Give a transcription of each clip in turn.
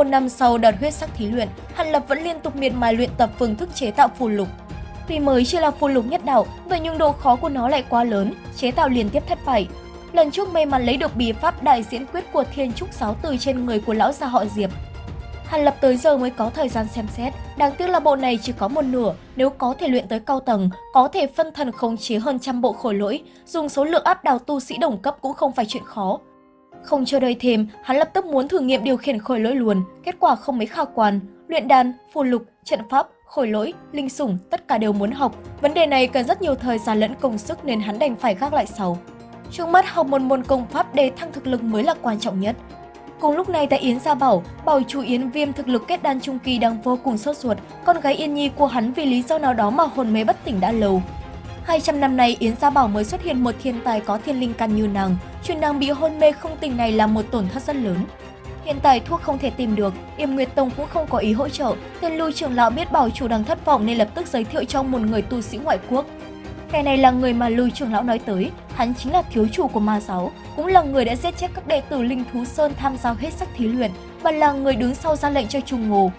Một năm sau đợt huyết sắc thí luyện, Hàn Lập vẫn liên tục miệt mài luyện tập phương thức chế tạo phù lục. Tuy mới chỉ là phù lục nhất đạo, vậy nhưng độ khó của nó lại quá lớn, chế tạo liên tiếp thất bại. Lần trước may mắn lấy được bí pháp đại diễn quyết của Thiên Trúc Sáu từ trên người của lão gia họ Diệp. Hàn Lập tới giờ mới có thời gian xem xét, đáng tiếc là bộ này chỉ có một nửa, nếu có thể luyện tới cao tầng, có thể phân thần khống chế hơn trăm bộ khối lỗi, dùng số lượng áp đào tu sĩ đồng cấp cũng không phải chuyện khó. Không chờ đợi thêm, hắn lập tức muốn thử nghiệm điều khiển khối lỗi luôn, kết quả không mấy khả quan. Luyện đan, phù lục, trận pháp, khối lỗi, linh sủng, tất cả đều muốn học. Vấn đề này cần rất nhiều thời gian lẫn công sức nên hắn đành phải gác lại sau. Trước mắt học một môn công pháp để thăng thực lực mới là quan trọng nhất. Cùng lúc này tại Yến Gia Bảo, bảo chủ Yến Viêm thực lực kết đan trung kỳ đang vô cùng sốt ruột, con gái Yên Nhi của hắn vì lý do nào đó mà hồn mê bất tỉnh đã lâu. 200 năm nay Yến Gia Bảo mới xuất hiện một thiên tài có thiên linh căn như nàng, chuyện nàng bị hôn mê không tỉnh này là một tổn thất rất lớn. Hiện tại thuốc không thể tìm được, yểm Nguyệt Tông cũng không có ý hỗ trợ, tên lưu trưởng lão biết bảo chủ đang thất vọng nên lập tức giới thiệu cho một người tu sĩ ngoại quốc. Kẻ này là người mà lưu trưởng lão nói tới, hắn chính là thiếu chủ của ma giáo, cũng là người đã giết chết các đệ tử Linh Thú Sơn tham gia hết sắc thí luyện và là người đứng sau ra lệnh cho Trung Ngô.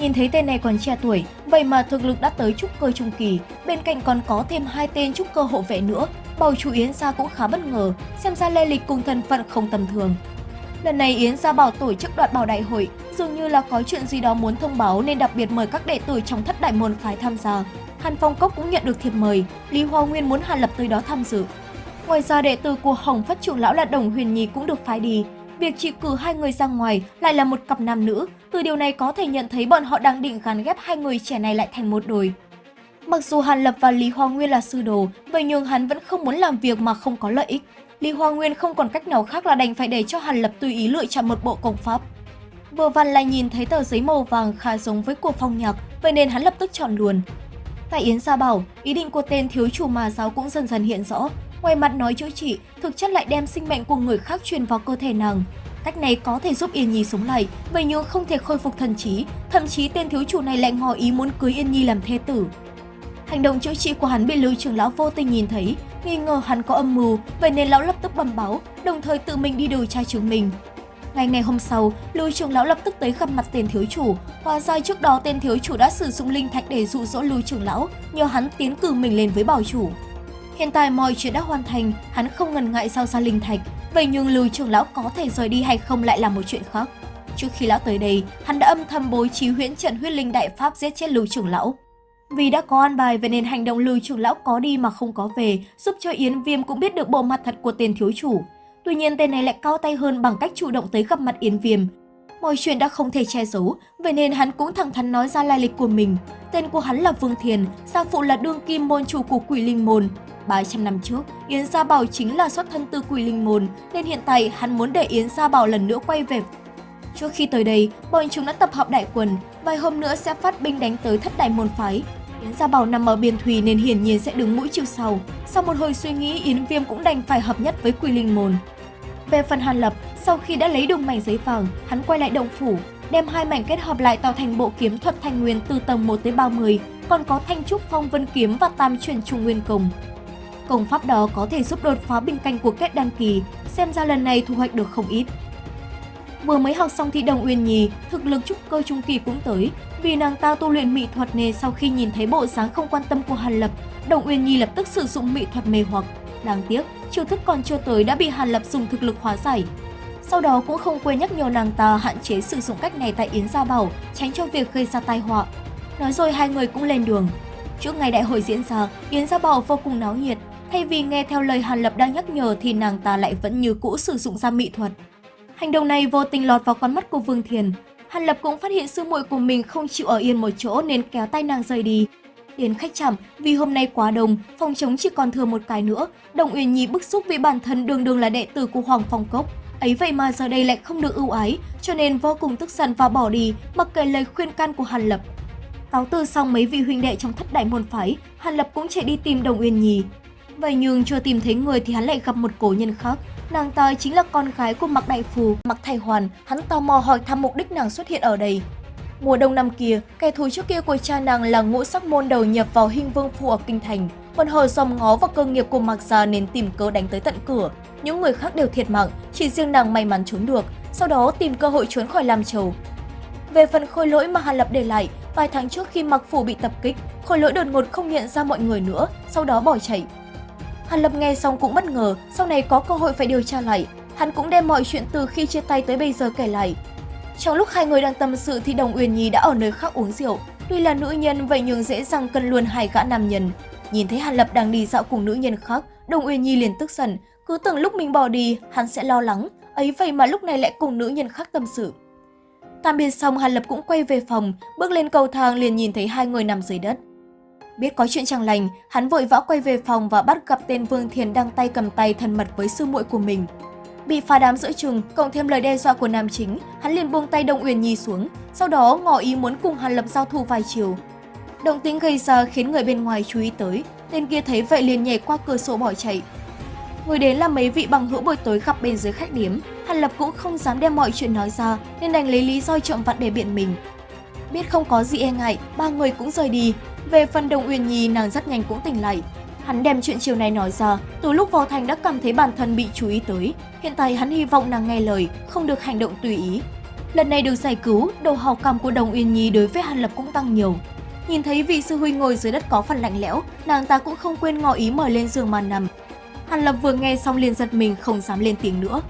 Nhìn thấy tên này còn trẻ tuổi, vậy mà thực lực đã tới trúc cơ trung kỳ, bên cạnh còn có thêm hai tên trúc cơ hộ vệ nữa, bầu chủ Yến Gia cũng khá bất ngờ, xem ra lê lịch cùng thân phận không tầm thường. Lần này Yến Gia bảo tổ chức đoạt bảo đại hội, dường như là có chuyện gì đó muốn thông báo nên đặc biệt mời các đệ tử trong thất đại môn phái tham gia. Hàn Phong Cốc cũng nhận được thiệp mời, Lý Hoa Nguyên muốn Hàn Lập tới đó tham dự. Ngoài ra đệ tử của Hồng Phất trưởng lão là Đồng Huyền Nhi cũng được phái đi. Việc chỉ cử hai người ra ngoài lại là một cặp nam nữ, từ điều này có thể nhận thấy bọn họ đang định gắn ghép hai người trẻ này lại thành một đôi. Mặc dù Hàn Lập và Lý Hoa Nguyên là sư đồ, vậy nhưng hắn vẫn không muốn làm việc mà không có lợi ích. Lý Hoa Nguyên không còn cách nào khác là đành phải để cho Hàn Lập tùy ý lựa chọn một bộ công pháp. Vừa vặn lại nhìn thấy tờ giấy màu vàng khá giống với của phong nhạc, vậy nên hắn lập tức chọn luôn. Tại Yến Gia Bảo, ý định của tên thiếu chủ mà giáo cũng dần dần hiện rõ. Ngoài mặt nói chữa trị, thực chất lại đem sinh mệnh của người khác truyền vào cơ thể nàng. Cách này có thể giúp Yên Nhi sống lại, vậy nhưng không thể khôi phục thần trí, thậm chí tên thiếu chủ này lại ngỏ ý muốn cưới Yên Nhi làm thê tử. Hành động chữa trị của hắn bị Lưu trưởng lão vô tình nhìn thấy, nghi ngờ hắn có âm mưu, vậy nên lão lập tức bẩm báo, đồng thời tự mình đi điều tra chứng minh. Ngày ngày hôm sau, Lưu trưởng lão lập tức tới gặp mặt tên thiếu chủ. Hóa ra trước đó tên thiếu chủ đã sử dụng linh thạch để dụ dỗ Lưu trưởng lão, nhờ hắn tiến cử mình lên với bảo chủ. Hiện tại mọi chuyện đã hoàn thành, hắn không ngần ngại giao ra linh thạch. Vậy nhưng Lưu trưởng lão có thể rời đi hay không lại là một chuyện khác. Trước khi lão tới đây, hắn đã âm thầm bố trí huyễn trận huyết linh đại pháp giết chết Lưu trưởng lão. Vì đã có an bài vậy nên hành động Lưu trưởng lão có đi mà không có về, giúp cho Yến Viêm cũng biết được bộ mặt thật của tên thiếu chủ. Tuy nhiên tên này lại cao tay hơn bằng cách chủ động tới gặp mặt Yến Viêm. Mọi chuyện đã không thể che giấu, vậy nên hắn cũng thẳng thắn nói ra lai lịch của mình. Tên của hắn là Vương Thiền, gia phụ là đương kim môn chủ của quỷ linh môn. 300 năm trước, Yến Gia Bảo chính là xuất thân từ quỷ linh môn, nên hiện tại hắn muốn để Yến Gia Bảo lần nữa quay về. Trước khi tới đây, bọn chúng đã tập hợp đại quần, vài hôm nữa sẽ phát binh đánh tới thất đại môn phái. Yến Gia Bảo nằm ở biên thùy nên hiển nhiên sẽ đứng mũi chịu sau. Sau một hồi suy nghĩ, Yến Viêm cũng đành phải hợp nhất với Quỷ Linh Môn. Về phần Hàn Lập, sau khi đã lấy được mảnh giấy vàng, hắn quay lại động phủ, đem hai mảnh kết hợp lại tạo thành bộ kiếm thuật thanh nguyên từ tầng 1 tới 30, còn có thanh trúc phong vân kiếm và tam truyền trung nguyên công. Công pháp đó có thể giúp đột phá bình canh của kết đăng kỳ, xem ra lần này thu hoạch được không ít. Vừa mới học xong thi đồng Uyên Nhi, thực lực trúc cơ trung kỳ cũng tới, vì nàng ta tu luyện mỹ thuật nên sau khi nhìn thấy bộ dáng không quan tâm của Hàn Lập, Đồng Uyên Nhi lập tức sử dụng mỹ thuật mê hoặc. Đáng tiếc, chiêu thức còn chưa tới đã bị Hàn Lập dùng thực lực hóa giải. Sau đó cũng không quên nhắc nhở nàng ta hạn chế sử dụng cách này tại Yến Gia Bảo, tránh cho việc gây ra tai họa. Nói rồi hai người cũng lên đường. Trước ngày đại hội diễn ra, Yến Gia Bảo vô cùng náo nhiệt. Thay vì nghe theo lời Hàn Lập đang nhắc nhở thì nàng ta lại vẫn như cũ sử dụng ra mỹ thuật. Hành động này vô tình lọt vào con mắt của Vương Thiền. Hàn Lập cũng phát hiện sư muội của mình không chịu ở yên một chỗ nên kéo tay nàng rời đi. Đến khách chạm, vì hôm nay quá đông, phòng chống chỉ còn thừa một cái nữa. Đồng Uyên Nhi bức xúc vì bản thân đường đường là đệ tử của Hoàng Phong Cốc. Ấy vậy mà giờ đây lại không được ưu ái, cho nên vô cùng tức giận và bỏ đi, mặc kệ lời khuyên can của Hàn Lập. Cáo từ xong mấy vị huynh đệ trong thất đại môn phái, Hàn Lập cũng chạy đi tìm Đồng Uyên Nhi. Vậy nhưng chưa tìm thấy người thì hắn lại gặp một cổ nhân khác. Nàng ta chính là con gái của Mạc Đại Phù, Mạc Thầy Hoàn. Hắn tò mò hỏi thăm mục đích nàng xuất hiện ở đây. Mùa đông năm kia, kẻ thù trước kia của cha nàng là ngũ sắc môn đầu nhập vào hình vương phủ ở Kinh Thành. Còn hồi dòm ngó vào cơ nghiệp của Mạc Gia nên tìm cớ đánh tới tận cửa. Những người khác đều thiệt mạng, chỉ riêng nàng may mắn trốn được, sau đó tìm cơ hội trốn khỏi Lam Châu. Về phần khôi lỗi mà Hàn Lập để lại, vài tháng trước khi mặc phủ bị tập kích, khôi lỗi đột ngột không nhận ra mọi người nữa, sau đó bỏ chạy. Hàn Lập nghe xong cũng bất ngờ, sau này có cơ hội phải điều tra lại. Hắn cũng đem mọi chuyện từ khi chia tay tới bây giờ kể lại. Trong lúc hai người đang tâm sự thì Đồng Uyển Nhi đã ở nơi khác uống rượu. Tuy là nữ nhân vậy nhưng dễ dàng cân luôn hai gã nam nhân. Nhìn thấy Hàn Lập đang đi dạo cùng nữ nhân khác, Đồng Uyên Nhi liền tức giận, cứ tưởng lúc mình bỏ đi, hắn sẽ lo lắng, ấy vậy mà lúc này lại cùng nữ nhân khác tâm sự. Tạm biệt xong, Hàn Lập cũng quay về phòng, bước lên cầu thang liền nhìn thấy hai người nằm dưới đất. Biết có chuyện chẳng lành, hắn vội vã quay về phòng và bắt gặp tên Vương Thiền đang tay cầm tay thân mật với sư muội của mình. Bị phá đám giữa chừng, cộng thêm lời đe dọa của nam chính, hắn liền buông tay Đông Uyển Nhi xuống, sau đó ngỏ ý muốn cùng Hàn Lập giao thủ vài chiều. Động tĩnh gây ra khiến người bên ngoài chú ý tới, tên kia thấy vậy liền nhảy qua cửa sổ bỏ chạy. Người đến là mấy vị bằng hữu buổi tối gặp bên dưới khách điếm, Hàn Lập cũng không dám đem mọi chuyện nói ra nên đành lấy lý do trộm vặt để biện mình. Biết không có gì e ngại, ba người cũng rời đi. Về phần Đồng uyên Nhi, nàng rất nhanh cũng tỉnh lại. Hắn đem chuyện chiều này nói ra, từ lúc vào thành đã cảm thấy bản thân bị chú ý tới. Hiện tại hắn hy vọng nàng nghe lời, không được hành động tùy ý. Lần này được giải cứu, độ hào cảm của Đồng Uyên Nhi đối với Hàn Lập cũng tăng nhiều. Nhìn thấy vị sư huynh ngồi dưới đất có phần lạnh lẽo, nàng ta cũng không quên ngỏ ý mời lên giường mà nằm. Hàn Lập vừa nghe xong liền giật mình không dám lên tiếng nữa.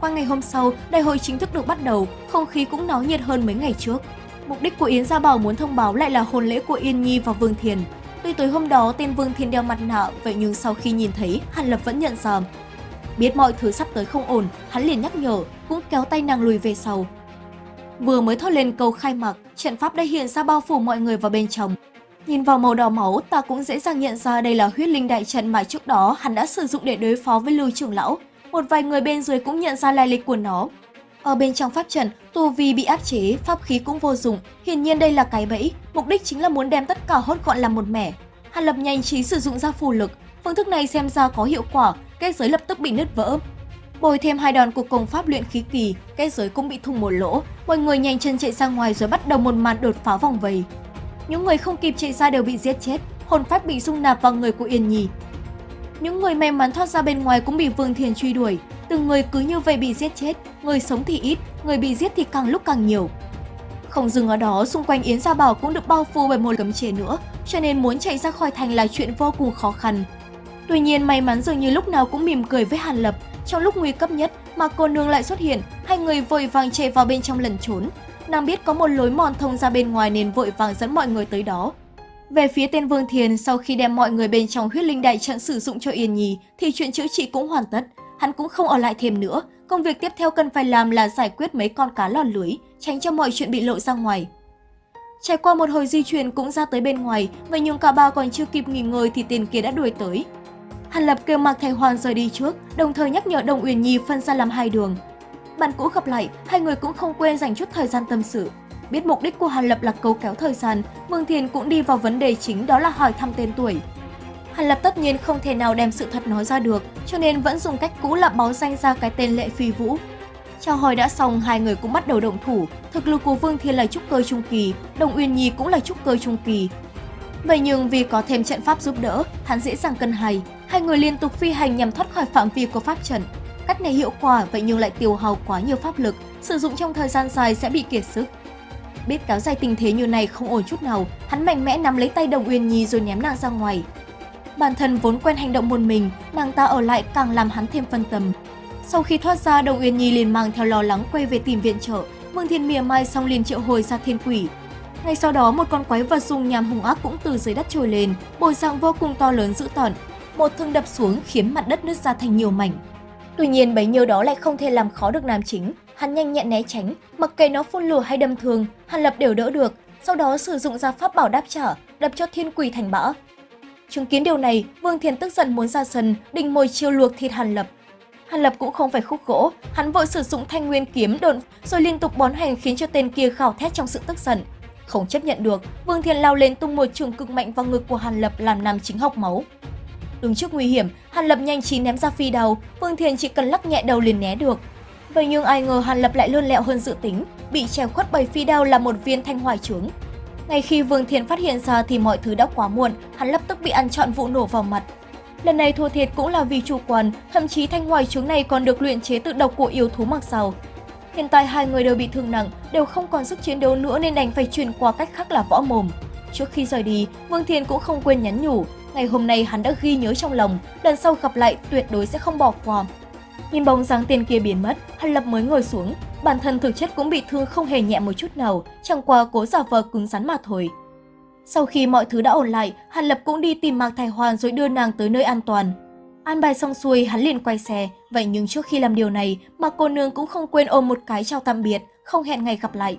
Qua ngày hôm sau, đại hội chính thức được bắt đầu, không khí cũng náo nhiệt hơn mấy ngày trước. Mục đích của Yến Gia Bảo muốn thông báo lại là hôn lễ của Yên Nhi và Vương Thiền. Tuy tối hôm đó tên Vương Thiền đeo mặt nạ, vậy nhưng sau khi nhìn thấy, Hàn Lập vẫn nhận ra. Biết mọi thứ sắp tới không ổn, hắn liền nhắc nhở, cũng kéo tay nàng lùi về sau. Vừa mới thốt lên câu khai mạc, trận pháp đã hiện ra bao phủ mọi người vào bên trong. Nhìn vào màu đỏ máu, ta cũng dễ dàng nhận ra đây là huyết linh đại trận mà trước đó hắn đã sử dụng để đối phó với Lưu trưởng lão. Một vài người bên dưới cũng nhận ra lai lịch của nó. Ở bên trong pháp trận, tu vi bị áp chế, pháp khí cũng vô dụng. Hiển nhiên đây là cái bẫy, mục đích chính là muốn đem tất cả hốt gọn làm một mẻ. Hàn Lập nhanh trí sử dụng ra phù lực, phương thức này xem ra có hiệu quả, kết giới lập tức bị nứt vỡ. Bồi thêm hai đòn của công pháp luyện khí kỳ, kết giới cũng bị thủng một lỗ. Mọi người nhanh chân chạy ra ngoài rồi bắt đầu một màn đột phá vòng vây. Những người không kịp chạy ra đều bị giết chết, hồn phách bị dung nạp vào người của Yên Nhi. Những người may mắn thoát ra bên ngoài cũng bị Vương Thiền truy đuổi, từng người cứ như vậy bị giết chết, người sống thì ít, người bị giết thì càng lúc càng nhiều. Không dừng ở đó, xung quanh Yến Gia Bảo cũng được bao phủ bởi một cấm chế nữa, cho nên muốn chạy ra khỏi thành là chuyện vô cùng khó khăn. Tuy nhiên may mắn dường như lúc nào cũng mỉm cười với Hàn Lập, trong lúc nguy cấp nhất mà cô nương lại xuất hiện, hai người vội vàng chạy vào bên trong lẩn trốn. Nàng biết có một lối mòn thông ra bên ngoài nên vội vàng dẫn mọi người tới đó. Về phía tên Vương Thiền, sau khi đem mọi người bên trong huyết linh đại trận sử dụng cho Yên Nhi thì chuyện chữa trị cũng hoàn tất. Hắn cũng không ở lại thêm nữa, công việc tiếp theo cần phải làm là giải quyết mấy con cá lòn lưới, tránh cho mọi chuyện bị lộ ra ngoài. Trải qua một hồi di chuyển cũng ra tới bên ngoài, vậy nhưng cả ba còn chưa kịp nghỉ ngơi thì tên kia đã đuổi tới. Hàn Lập kêu Mạc thầy Hoàn rời đi trước, đồng thời nhắc nhở Đồng Uyển Nhi phân ra làm hai đường. Bạn cũ gặp lại, hai người cũng không quên dành chút thời gian tâm sự. Biết mục đích của Hàn Lập là câu kéo thời gian, Vương Thiền cũng đi vào vấn đề chính đó là hỏi thăm tên tuổi. Hàn Lập tất nhiên không thể nào đem sự thật nói ra được, cho nên vẫn dùng cách cũ là báo danh ra cái tên Lệ Phi Vũ. Chào hỏi đã xong, hai người cũng bắt đầu động thủ. Thực lực của Vương Thiên là trúc cơ trung kỳ, Đồng Uyên Nhi cũng là trúc cơ trung kỳ. Vậy nhưng vì có thêm trận pháp giúp đỡ, hắn dễ dàng cân hay. Hai người liên tục phi hành nhằm thoát khỏi phạm vi của pháp trận. Cách này hiệu quả vậy nhưng lại tiêu hao quá nhiều pháp lực, sử dụng trong thời gian dài sẽ bị kiệt sức. Biết kéo dài tình thế như này không ổn chút nào, hắn mạnh mẽ nắm lấy tay Đồng Uyên Nhi rồi ném nàng ra ngoài. Bản thân vốn quen hành động một mình, nàng ta ở lại càng làm hắn thêm phân tâm. Sau khi thoát ra, Đồng Uyên Nhi liền mang theo lo lắng quay về tìm viện trợ. Vương Thiên mỉa mai xong liền triệu hồi ra thiên quỷ. Ngay sau đó, một con quái vật dùng nhàm hung ác cũng từ dưới đất trồi lên, bồi dạng vô cùng to lớn dữ tợn. Một thương đập xuống khiến mặt đất nứt ra thành nhiều mảnh. Tuy nhiên bấy nhiêu đó lại không thể làm khó được nam chính. Hắn nhanh nhẹn né tránh, mặc kệ nó phun lửa hay đâm thương, Hàn Lập đều đỡ được, sau đó sử dụng ra pháp bảo đáp trả, đập cho thiên quỷ thành bã. Chứng kiến điều này, Vương Thiền tức giận muốn ra sân, định mồi chiêu luộc thịt Hàn Lập. Hàn Lập cũng không phải khúc gỗ, hắn vội sử dụng thanh nguyên kiếm đột rồi liên tục bón hành khiến cho tên kia khảo thét trong sự tức giận. Không chấp nhận được, Vương Thiền lao lên tung một trường cực mạnh vào ngực của Hàn Lập làm nam chính học máu. Đứng trước nguy hiểm, Hàn Lập nhanh trí ném ra phi đầu, Vương Thiền chỉ cần lắc nhẹ đầu liền né được. Vậy nhưng ai ngờ Hàn Lập lại lươn lẹo hơn dự tính, bị che khuất bởi phi đao là một viên thanh hoài trướng. Ngay khi Vương Thiền phát hiện ra thì mọi thứ đã quá muộn, hắn lập tức bị ăn trọn vụ nổ vào mặt. Lần này thua thiệt cũng là vì chủ quan, thậm chí thanh hoài trứng này còn được luyện chế tự độc của yêu thú mặc sầu, Hiện tại hai người đều bị thương nặng, đều không còn sức chiến đấu nữa nên đành phải chuyển qua cách khác là võ mồm. Trước khi rời đi, Vương Thiên cũng không quên nhắn nhủ, ngày hôm nay hắn đã ghi nhớ trong lòng, lần sau gặp lại tuyệt đối sẽ không bỏ qua. Nhìn bóng dáng tiền kia biến mất, Hàn Lập mới ngồi xuống, bản thân thực chất cũng bị thương không hề nhẹ một chút nào, chẳng qua cố giả vờ cứng rắn mà thôi. Sau khi mọi thứ đã ổn lại, Hàn Lập cũng đi tìm Mạc Thái Hoàn rồi đưa nàng tới nơi an toàn. An bài xong xuôi, hắn liền quay xe, vậy nhưng trước khi làm điều này, mà cô nương cũng không quên ôm một cái chào tạm biệt, không hẹn ngày gặp lại.